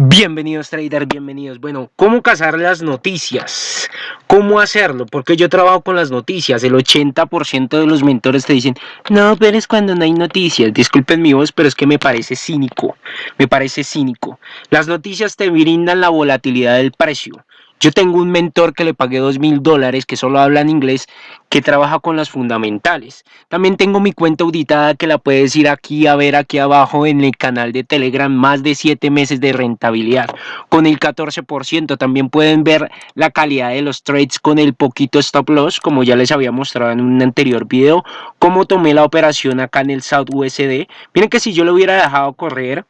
Bienvenidos traders, bienvenidos. Bueno, ¿cómo cazar las noticias? ¿Cómo hacerlo? Porque yo trabajo con las noticias. El 80% de los mentores te dicen, no, pero es cuando no hay noticias. Disculpen mi voz, pero es que me parece cínico. Me parece cínico. Las noticias te brindan la volatilidad del precio. Yo tengo un mentor que le pagué dos mil dólares, que solo habla en inglés, que trabaja con las fundamentales. También tengo mi cuenta auditada que la puedes ir aquí a ver aquí abajo en el canal de Telegram, más de 7 meses de rentabilidad, con el 14%. También pueden ver la calidad de los trades con el poquito stop loss, como ya les había mostrado en un anterior video, cómo tomé la operación acá en el South USD. Miren que si yo lo hubiera dejado correr,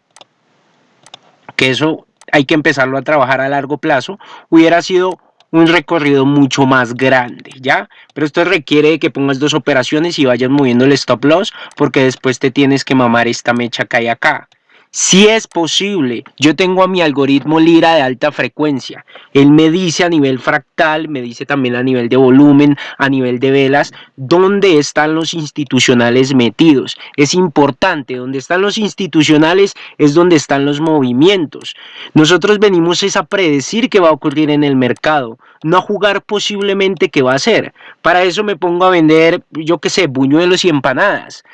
que eso hay que empezarlo a trabajar a largo plazo, hubiera sido un recorrido mucho más grande, ¿ya? Pero esto requiere que pongas dos operaciones y vayas moviendo el stop loss porque después te tienes que mamar esta mecha que hay acá. Si es posible, yo tengo a mi algoritmo Lira de alta frecuencia. Él me dice a nivel fractal, me dice también a nivel de volumen, a nivel de velas, dónde están los institucionales metidos. Es importante, donde están los institucionales es donde están los movimientos. Nosotros venimos es a predecir qué va a ocurrir en el mercado, no a jugar posiblemente qué va a ser. Para eso me pongo a vender, yo qué sé, buñuelos y empanadas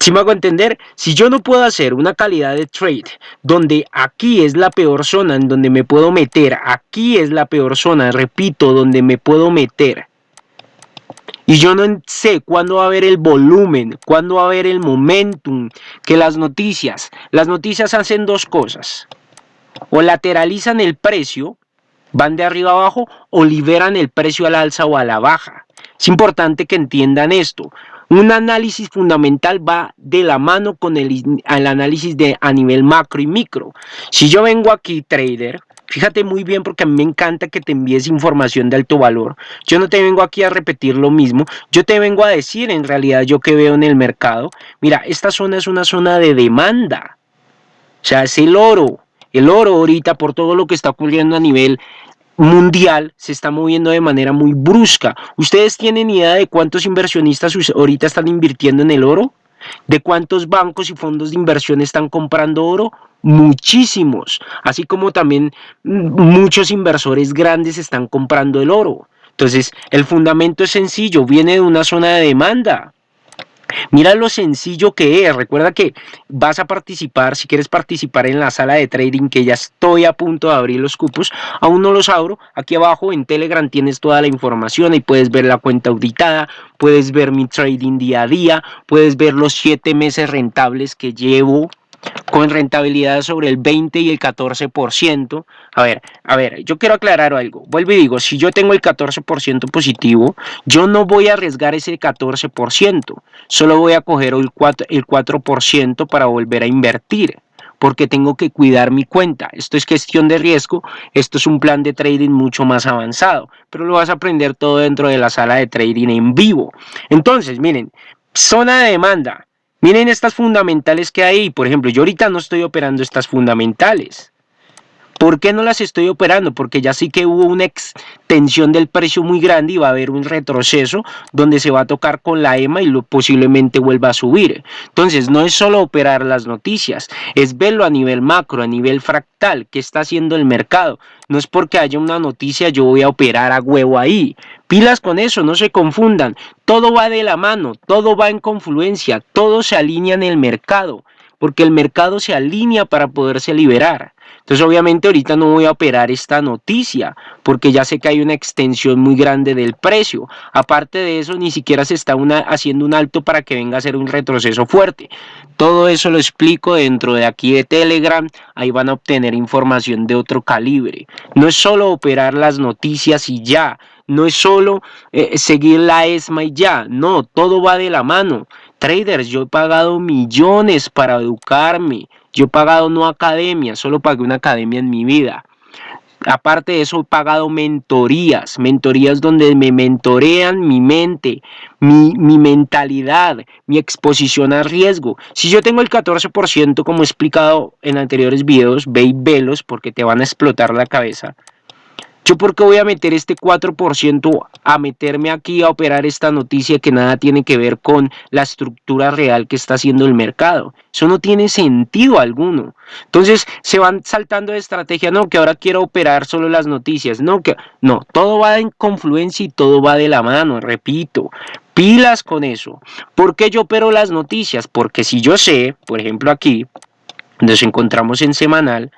si me hago entender, si yo no puedo hacer una calidad de trade donde aquí es la peor zona en donde me puedo meter, aquí es la peor zona, repito, donde me puedo meter, y yo no sé cuándo va a haber el volumen, cuándo va a haber el momentum, que las noticias, las noticias hacen dos cosas, o lateralizan el precio, van de arriba abajo, o liberan el precio al alza o a la baja. Es importante que entiendan esto. Un análisis fundamental va de la mano con el, análisis de, a nivel macro y micro. Si yo vengo aquí, trader, fíjate muy bien porque a mí me encanta que te envíes información de alto valor. Yo no te vengo aquí a repetir lo mismo, yo te vengo a decir en realidad yo que veo en el mercado. Mira, esta zona es una zona de demanda. O sea, es el oro. El oro ahorita por todo lo que está ocurriendo a nivel mundial se está moviendo de manera muy brusca. ¿Ustedes tienen idea de cuántos inversionistas ahorita están invirtiendo en el oro? ¿De cuántos bancos y fondos de inversión están comprando oro? Muchísimos. Así como también muchos inversores grandes están comprando el oro. Entonces, el fundamento es sencillo, viene de una zona de demanda. Mira lo sencillo que es. Recuerda que vas a participar, si quieres participar en la sala de trading, que ya estoy a punto de abrir los cupos, aún no los abro. Aquí abajo en Telegram tienes toda la información y puedes ver la cuenta auditada, puedes ver mi trading día a día, puedes ver los siete meses rentables que llevo con rentabilidad sobre el 20 y el 14%. A ver, a ver, yo quiero aclarar algo. Vuelvo y digo, si yo tengo el 14% positivo, yo no voy a arriesgar ese 14%. Solo voy a coger el 4%, el 4 para volver a invertir porque tengo que cuidar mi cuenta. Esto es gestión de riesgo, esto es un plan de trading mucho más avanzado, pero lo vas a aprender todo dentro de la sala de trading en vivo. Entonces, miren, zona de demanda, Miren estas fundamentales que hay. Por ejemplo, yo ahorita no estoy operando estas fundamentales. ¿Por qué no las estoy operando? Porque ya sí que hubo una extensión del precio muy grande y va a haber un retroceso donde se va a tocar con la EMA y lo, posiblemente vuelva a subir. Entonces, no es solo operar las noticias, es verlo a nivel macro, a nivel fractal, qué está haciendo el mercado. No es porque haya una noticia yo voy a operar a huevo ahí. Pilas con eso, no se confundan. Todo va de la mano, todo va en confluencia, todo se alinea en el mercado, porque el mercado se alinea para poderse liberar. Entonces obviamente ahorita no voy a operar esta noticia porque ya sé que hay una extensión muy grande del precio. Aparte de eso ni siquiera se está haciendo un alto para que venga a ser un retroceso fuerte. Todo eso lo explico dentro de aquí de Telegram. Ahí van a obtener información de otro calibre. No es solo operar las noticias y ya. No es solo eh, seguir la ESMA y ya. No, todo va de la mano. Traders, yo he pagado millones para educarme. Yo he pagado no academia, solo pagué una academia en mi vida. Aparte de eso, he pagado mentorías, mentorías donde me mentorean mi mente, mi, mi, mentalidad, mi exposición a riesgo. Si yo tengo el 14%, como he explicado en anteriores videos, ve y velos porque te van a explotar la cabeza. Yo por qué voy a meter este 4% a meterme aquí a operar esta noticia que nada tiene que ver con la estructura real que está haciendo el mercado. Eso no tiene sentido alguno. Entonces se van saltando de estrategia, no, que ahora quiero operar solo las noticias, no, que no, todo va en confluencia y todo va de la mano, repito. Pilas con eso. ¿Por qué yo opero las noticias? Porque si yo sé, por ejemplo aquí, nos encontramos en semanal,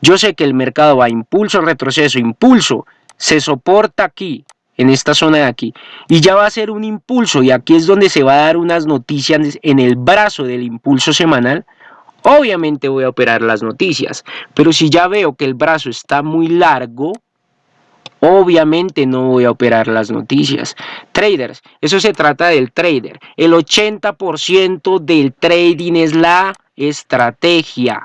yo sé que el mercado va impulso, retroceso, impulso, se soporta aquí, en esta zona de aquí, y ya va a ser un impulso, y aquí es donde se va a dar unas noticias en el brazo del impulso semanal, obviamente voy a operar las noticias, pero si ya veo que el brazo está muy largo, obviamente no voy a operar las noticias. Traders, eso se trata del trader. El 80% del trading es la estrategia.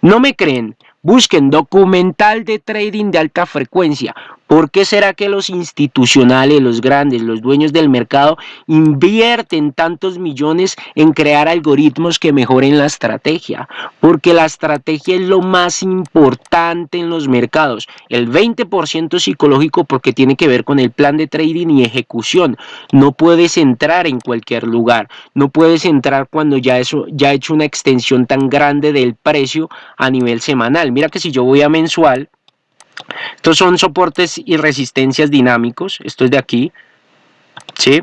¿No me creen? Busquen documental de trading de alta frecuencia. ¿Por qué será que los institucionales, los grandes, los dueños del mercado invierten tantos millones en crear algoritmos que mejoren la estrategia? Porque la estrategia es lo más importante en los mercados. El 20% psicológico porque tiene que ver con el plan de trading y ejecución. No puedes entrar en cualquier lugar. No puedes entrar cuando ya, eso, ya ha hecho una extensión tan grande del precio a nivel semanal. Mira que si yo voy a mensual, estos son soportes y resistencias dinámicos, esto es de aquí, ¿sí?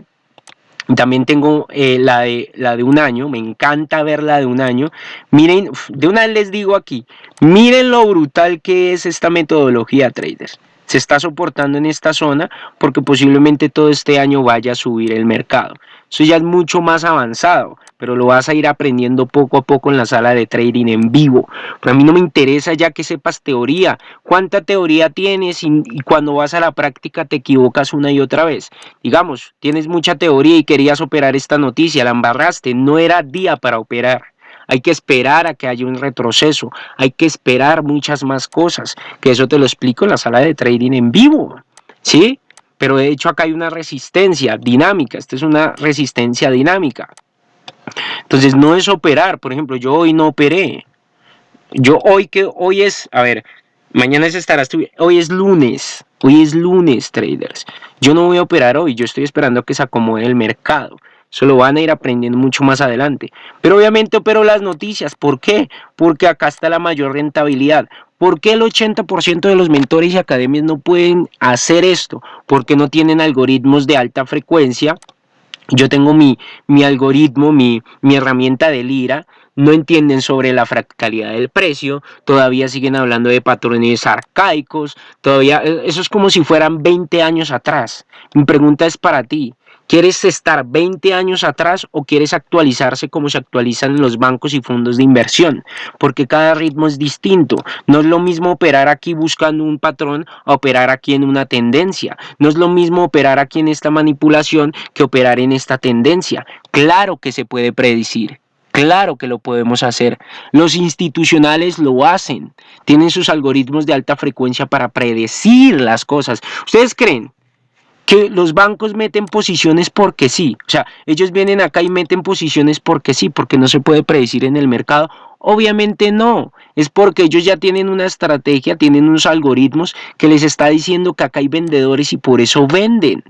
También tengo eh, la, de, la de un año, me encanta ver la de un año. Miren, de una vez les digo aquí, miren lo brutal que es esta metodología, traders. Se está soportando en esta zona porque posiblemente todo este año vaya a subir el mercado. Eso ya es mucho más avanzado, pero lo vas a ir aprendiendo poco a poco en la sala de trading en vivo. Pero a mí no me interesa ya que sepas teoría. ¿Cuánta teoría tienes y, cuando vas a la práctica te equivocas una y otra vez? Digamos, tienes mucha teoría y querías operar esta noticia, la embarraste, no era día para operar. Hay que esperar a que haya un retroceso, hay que esperar muchas más cosas, que eso te lo explico en la sala de trading en vivo, ¿sí? pero de hecho acá hay una resistencia dinámica, esta es una resistencia dinámica. Entonces no es operar, por ejemplo, yo hoy no operé. Yo hoy que hoy es, a ver, mañana se estará hoy es lunes, hoy es lunes, traders. Yo no voy a operar hoy, yo estoy esperando que se acomode el mercado. Eso lo van a ir aprendiendo mucho más adelante. Pero obviamente opero las noticias. ¿Por qué? Porque acá está la mayor rentabilidad. ¿Por qué el 80% de los mentores y academias no pueden hacer esto? Porque no tienen algoritmos de alta frecuencia. Yo tengo mi, mi algoritmo, mi, mi herramienta de Lira, no entienden sobre la fractalidad del precio, todavía siguen hablando de patrones arcaicos, todavía, eh, eso es como si fueran 20 años atrás. Mi pregunta es para ti, ¿Quieres estar 20 años atrás o quieres actualizarse como se actualizan los bancos y fondos de inversión? Porque cada ritmo es distinto. No es lo mismo operar aquí buscando un patrón a operar aquí en una tendencia. No es lo mismo operar aquí en esta manipulación que operar en esta tendencia. Claro que se puede predecir. Claro que lo podemos hacer. Los institucionales lo hacen. Tienen sus algoritmos de alta frecuencia para predecir las cosas. ¿Ustedes creen que los bancos meten posiciones porque sí. O sea, ellos vienen acá y meten posiciones porque sí, porque no se puede predecir en el mercado. Obviamente no, es porque ellos ya tienen una estrategia, tienen unos algoritmos que les está diciendo que acá hay vendedores y por eso venden.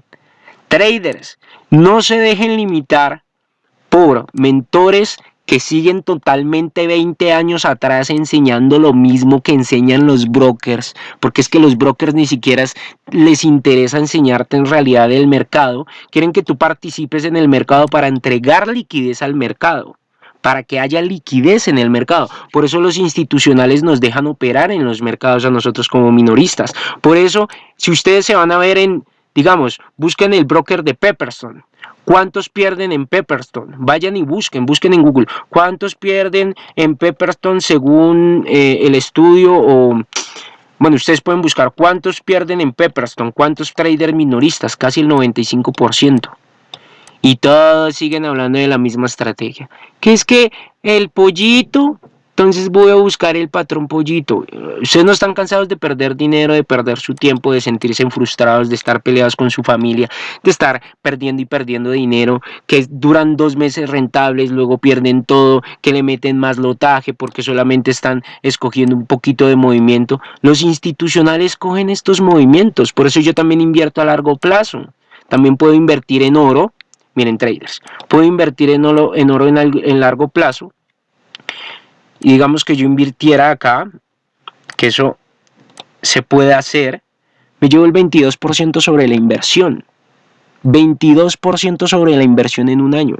Traders, no se dejen limitar por mentores que siguen totalmente 20 años atrás enseñando lo mismo que enseñan los brokers, porque es que los brokers ni siquiera les interesa enseñarte en realidad el mercado, quieren que tú participes en el mercado para entregar liquidez al mercado para que haya liquidez en el mercado. Por eso los institucionales nos dejan operar en los mercados a nosotros como minoristas. Por eso, si ustedes se van a ver en, digamos, busquen el broker de Pepperstone, ¿Cuántos pierden en Pepperstone? Vayan y busquen, busquen en Google. ¿Cuántos pierden en Pepperstone según eh, el estudio o... Bueno, ustedes pueden buscar cuántos pierden en Pepperstone, cuántos traders minoristas, casi el 95%. Y todos siguen hablando de la misma estrategia. Que es que el pollito Entonces voy a buscar el patrón pollito. Ustedes no están cansados de perder dinero, de perder su tiempo, de sentirse frustrados, de estar peleados con su familia, de estar perdiendo y perdiendo dinero, que duran dos meses rentables, luego pierden todo, que le meten más lotaje porque solamente están escogiendo un poquito de movimiento. Los institucionales cogen estos movimientos, por eso yo también invierto a largo plazo. También puedo invertir en oro, miren traders, puedo invertir en oro en, oro en largo plazo y digamos que yo invirtiera acá, que eso se puede hacer, me llevo el 22% sobre la inversión. 22% sobre la inversión en un año.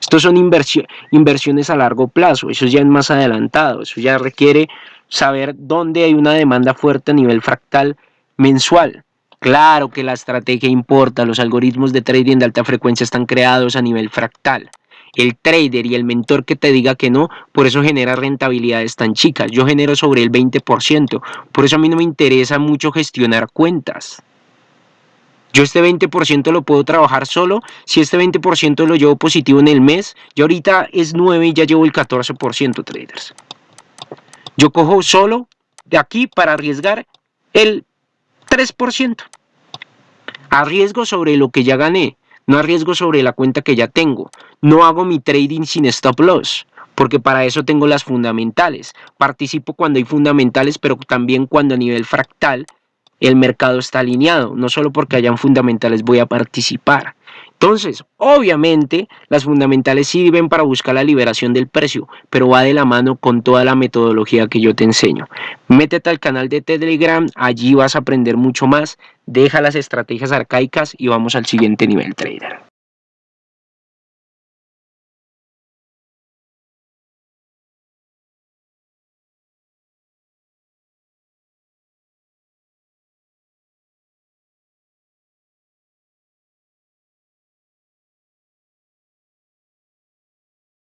Estos son inversiones a largo plazo, eso ya es más adelantado, eso ya requiere saber dónde hay una demanda fuerte a nivel fractal mensual. Claro que la estrategia importa, los algoritmos de trading de alta frecuencia están creados a nivel fractal el trader y el mentor que te diga que no, por eso genera rentabilidades tan chicas. Yo genero sobre el 20%, por eso a mí no me interesa mucho gestionar cuentas. Yo este 20% lo puedo trabajar solo, si este 20% lo llevo positivo en el mes, yo ahorita es 9 y ya llevo el 14% traders. Yo cojo solo de aquí para arriesgar el 3%. Arriesgo sobre lo que ya gané no arriesgo sobre la cuenta que ya tengo, no hago mi trading sin stop loss, porque para eso tengo las fundamentales. Participo cuando hay fundamentales, pero también cuando a nivel fractal el mercado está alineado, no solo porque hayan fundamentales voy a participar. Entonces, obviamente, las fundamentales sirven para buscar la liberación del precio, pero va de la mano con toda la metodología que yo te enseño. Métete al canal de Telegram, allí vas a aprender mucho más, deja las estrategias arcaicas y vamos al siguiente nivel trader.